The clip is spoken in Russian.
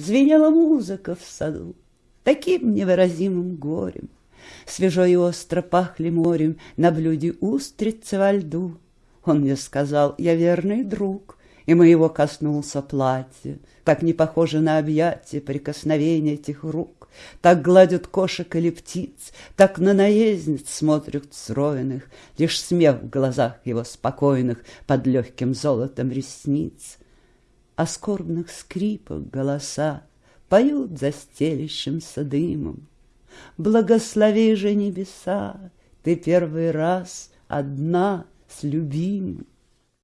Звенела музыка в саду, Таким невыразимым горем. Свежо и остро пахли морем На блюде устрицы во льду. Он мне сказал, я верный друг, И моего коснулся платье, Так не похоже на объятие Прикосновение этих рук. Так гладят кошек или птиц, Так на наездниц смотрят стройных, Лишь смех в глазах его спокойных Под легким золотом ресниц. А скорбных скрипах голоса Поют за стелящимся дымом. Благослови же небеса, Ты первый раз одна с любимым.